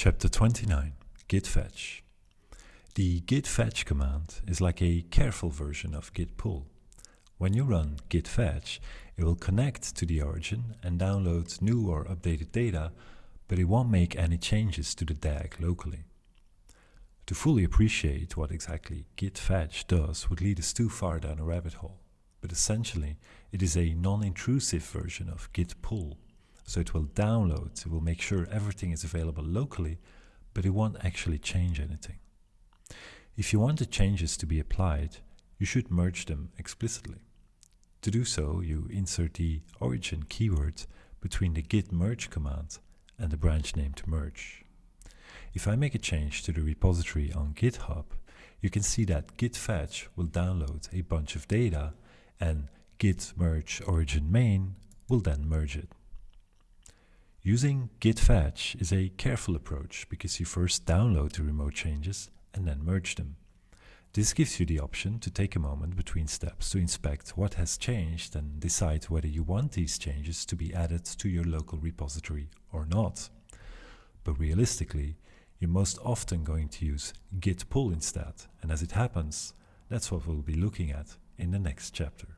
Chapter 29 Git Fetch The git fetch command is like a careful version of git pull. When you run git fetch, it will connect to the origin and download new or updated data, but it won't make any changes to the DAG locally. To fully appreciate what exactly git fetch does would lead us too far down a rabbit hole, but essentially it is a non-intrusive version of git pull. So it will download, it will make sure everything is available locally, but it won't actually change anything. If you want the changes to be applied, you should merge them explicitly. To do so, you insert the origin keyword between the git merge command and the branch named merge. If I make a change to the repository on GitHub, you can see that git fetch will download a bunch of data and git merge origin main will then merge it. Using git fetch is a careful approach because you first download the remote changes and then merge them. This gives you the option to take a moment between steps to inspect what has changed and decide whether you want these changes to be added to your local repository or not. But realistically, you're most often going to use git pull instead, and as it happens, that's what we'll be looking at in the next chapter.